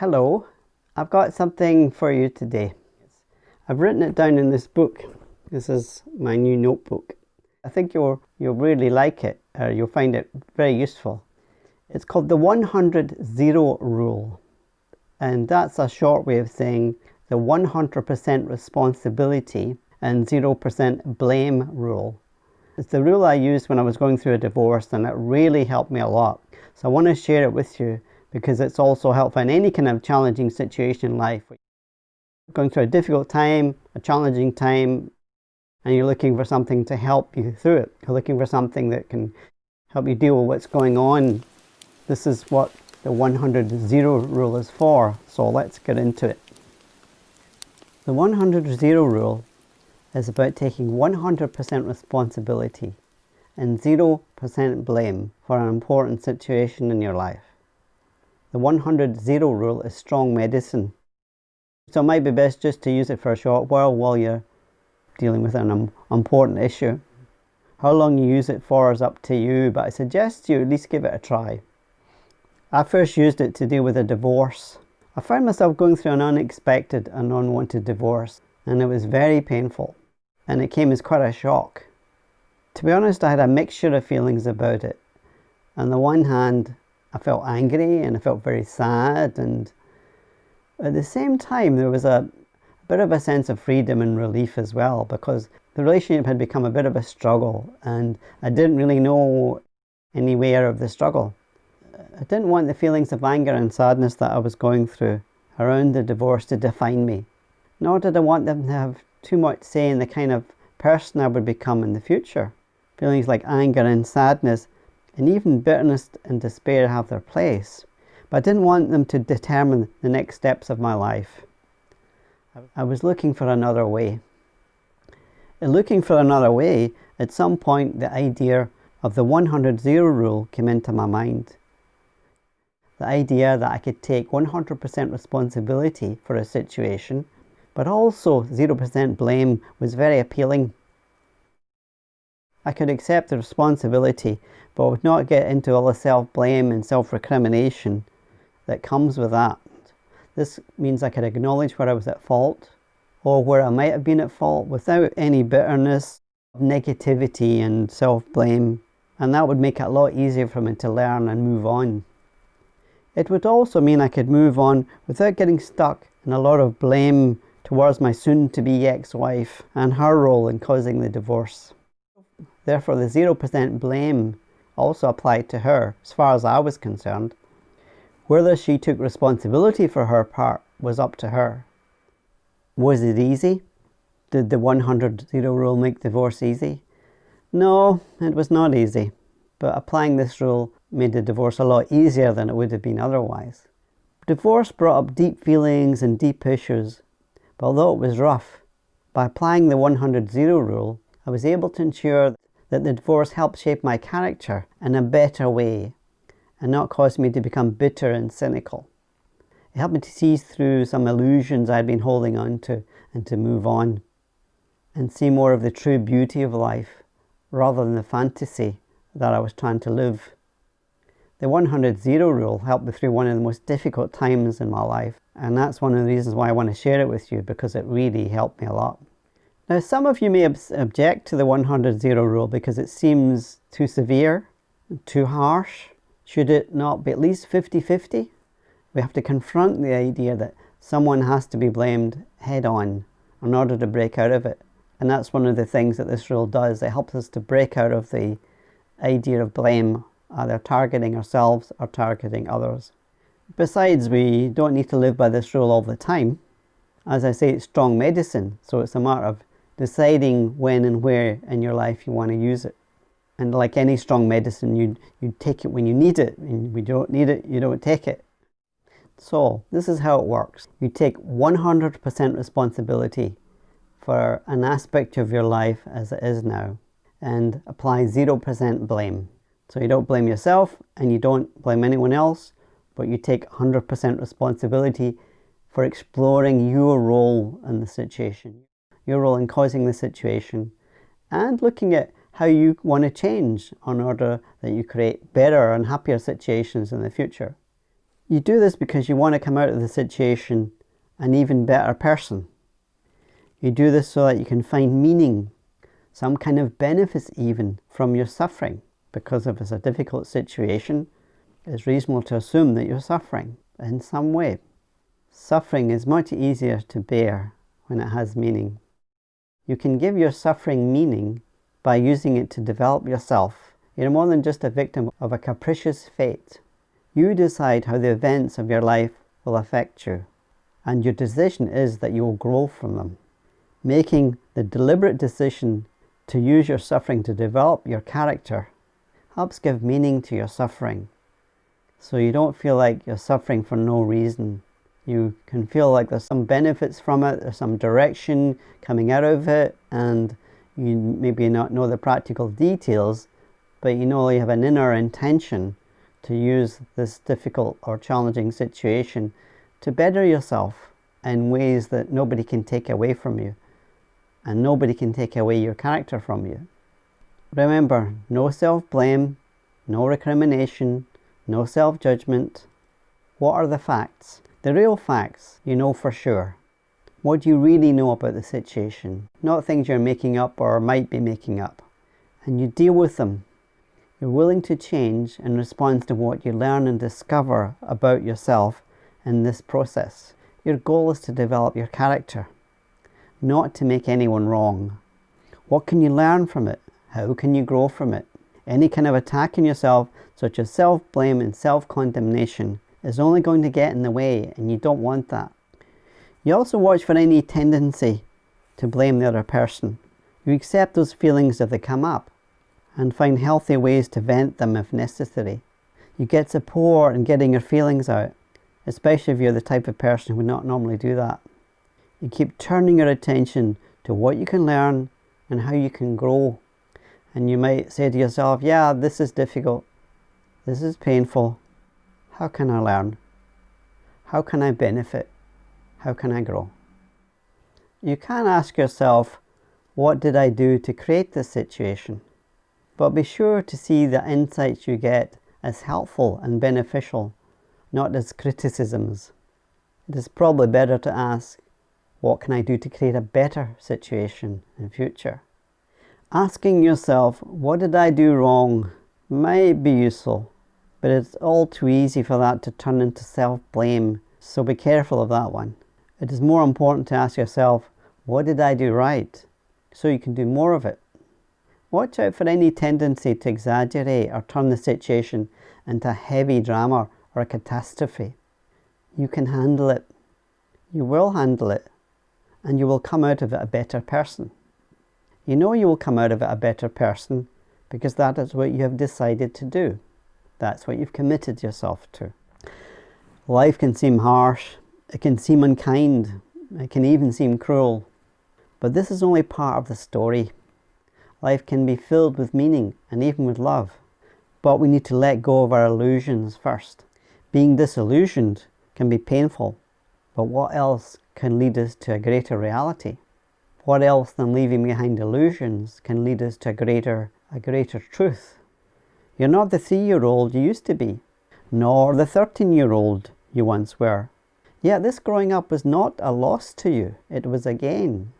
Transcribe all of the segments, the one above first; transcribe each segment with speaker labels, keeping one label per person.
Speaker 1: Hello, I've got something for you today. I've written it down in this book. This is my new notebook. I think you'll, you'll really like it, or you'll find it very useful. It's called the 100 Zero Rule. And that's a short way of saying the 100% responsibility and 0% blame rule. It's the rule I used when I was going through a divorce and it really helped me a lot. So I want to share it with you because it's also helpful in any kind of challenging situation in life. Going through a difficult time, a challenging time, and you're looking for something to help you through it. You're looking for something that can help you deal with what's going on. This is what the 100 zero rule is for. So let's get into it. The 100 zero rule is about taking 100% responsibility and 0% blame for an important situation in your life. The 100 zero rule is strong medicine. So it might be best just to use it for a short while while you're dealing with an important issue. How long you use it for is up to you, but I suggest you at least give it a try. I first used it to deal with a divorce. I found myself going through an unexpected and unwanted divorce, and it was very painful, and it came as quite a shock. To be honest, I had a mixture of feelings about it. On the one hand, I felt angry and I felt very sad, and at the same time, there was a, bit of a sense of freedom and relief as well because the relationship had become a bit of a struggle, and I didn't really know anywhere of the struggle. I didn't want the feelings of anger and sadness that I was going through around the divorce to define me, nor did I want them to have too much say in the kind of person I would become in the future. Feelings like anger and sadness and even bitterness and despair have their place, but I didn't want them to determine the next steps of my life. I was looking for another way. In looking for another way, at some point the idea of the 100 zero rule came into my mind. The idea that I could take 100% responsibility for a situation, but also 0% blame was very appealing. I could accept the responsibility, but would not get into all the self-blame and self-recrimination that comes with that. This means I could acknowledge where I was at fault, or where I might have been at fault without any bitterness, negativity and self-blame, and that would make it a lot easier for me to learn and move on. It would also mean I could move on without getting stuck in a lot of blame towards my soon-to-be ex-wife and her role in causing the divorce. Therefore, the 0% blame also applied to her as far as I was concerned. Whether she took responsibility for her part was up to her. Was it easy? Did the 100 0 rule make divorce easy? No, it was not easy, but applying this rule made the divorce a lot easier than it would have been otherwise. Divorce brought up deep feelings and deep issues, but although it was rough, by applying the 100 0 rule, I was able to ensure that the divorce helped shape my character in a better way and not cause me to become bitter and cynical. It helped me to see through some illusions I'd been holding on to and to move on and see more of the true beauty of life rather than the fantasy that I was trying to live. The 100 zero rule helped me through one of the most difficult times in my life and that's one of the reasons why I want to share it with you because it really helped me a lot. Now some of you may object to the 100 zero rule because it seems too severe, too harsh. Should it not be at least 50-50? We have to confront the idea that someone has to be blamed head on in order to break out of it. And that's one of the things that this rule does. It helps us to break out of the idea of blame either targeting ourselves or targeting others. Besides, we don't need to live by this rule all the time. As I say, it's strong medicine, so it's a matter of deciding when and where in your life you want to use it. And like any strong medicine, you you take it when you need it, and we don't need it, you don't take it. So, this is how it works. You take 100% responsibility for an aspect of your life as it is now and apply 0% blame. So you don't blame yourself and you don't blame anyone else, but you take 100% responsibility for exploring your role in the situation, your role in causing the situation, and looking at how you want to change in order that you create better and happier situations in the future. You do this because you want to come out of the situation an even better person. You do this so that you can find meaning, some kind of benefits even from your suffering. Because if it's a difficult situation, it's reasonable to assume that you're suffering in some way. Suffering is much easier to bear when it has meaning. You can give your suffering meaning by using it to develop yourself. You're more than just a victim of a capricious fate. You decide how the events of your life will affect you, and your decision is that you will grow from them. Making the deliberate decision to use your suffering to develop your character helps give meaning to your suffering. So you don't feel like you're suffering for no reason. You can feel like there's some benefits from it, there's some direction coming out of it, and you maybe not know the practical details, but you know you have an inner intention to use this difficult or challenging situation to better yourself in ways that nobody can take away from you and nobody can take away your character from you. Remember, no self-blame, no recrimination, no self-judgment. What are the facts? The real facts you know for sure. What do you really know about the situation? Not things you're making up or might be making up. And you deal with them you're willing to change in response to what you learn and discover about yourself in this process. Your goal is to develop your character, not to make anyone wrong. What can you learn from it? How can you grow from it? Any kind of attack on yourself, such as self-blame and self-condemnation, is only going to get in the way and you don't want that. You also watch for any tendency to blame the other person. You accept those feelings if they come up and find healthy ways to vent them if necessary. You get support in getting your feelings out, especially if you're the type of person who would not normally do that. You keep turning your attention to what you can learn and how you can grow. And you might say to yourself, yeah, this is difficult. This is painful. How can I learn? How can I benefit? How can I grow? You can ask yourself, what did I do to create this situation? But be sure to see the insights you get as helpful and beneficial, not as criticisms. It is probably better to ask, what can I do to create a better situation in future? Asking yourself, what did I do wrong, might be useful, but it's all too easy for that to turn into self-blame, so be careful of that one. It is more important to ask yourself, what did I do right, so you can do more of it. Watch out for any tendency to exaggerate or turn the situation into a heavy drama or a catastrophe. You can handle it. You will handle it. And you will come out of it a better person. You know you will come out of it a better person because that is what you have decided to do. That's what you've committed yourself to. Life can seem harsh. It can seem unkind. It can even seem cruel. But this is only part of the story. Life can be filled with meaning and even with love. But we need to let go of our illusions first. Being disillusioned can be painful, but what else can lead us to a greater reality? What else than leaving behind illusions can lead us to a greater, a greater truth? You're not the three-year-old you used to be, nor the 13-year-old you once were. Yet this growing up was not a loss to you, it was a gain.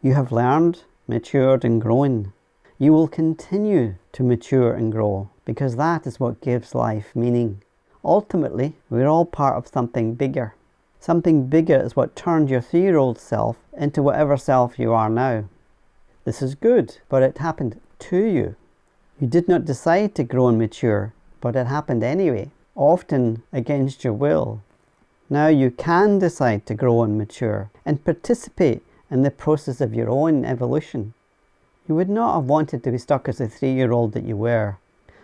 Speaker 1: You have learned matured and grown. You will continue to mature and grow because that is what gives life meaning. Ultimately, we're all part of something bigger. Something bigger is what turned your three-year-old self into whatever self you are now. This is good, but it happened to you. You did not decide to grow and mature, but it happened anyway, often against your will. Now you can decide to grow and mature and participate in the process of your own evolution. You would not have wanted to be stuck as the three-year-old that you were.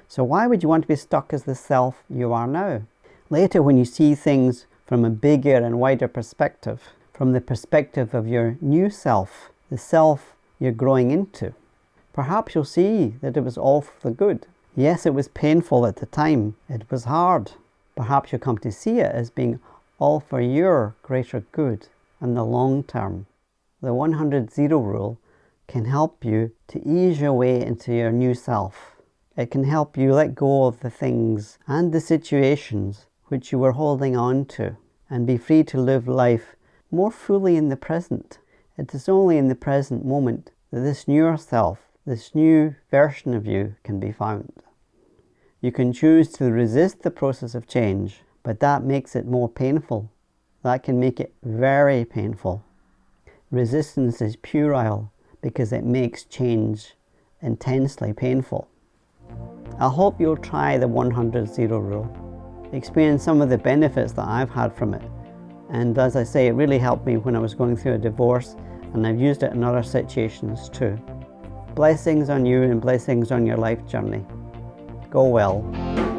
Speaker 1: So why would you want to be stuck as the self you are now? Later when you see things from a bigger and wider perspective, from the perspective of your new self, the self you're growing into, perhaps you'll see that it was all for the good. Yes, it was painful at the time. It was hard. Perhaps you'll come to see it as being all for your greater good in the long term the 100 zero rule can help you to ease your way into your new self. It can help you let go of the things and the situations which you were holding on to and be free to live life more fully in the present. It is only in the present moment that this newer self, this new version of you can be found. You can choose to resist the process of change, but that makes it more painful. That can make it very painful. Resistance is puerile because it makes change intensely painful. I hope you'll try the 100 Zero Rule, experience some of the benefits that I've had from it. And as I say, it really helped me when I was going through a divorce and I've used it in other situations too. Blessings on you and blessings on your life journey. Go well.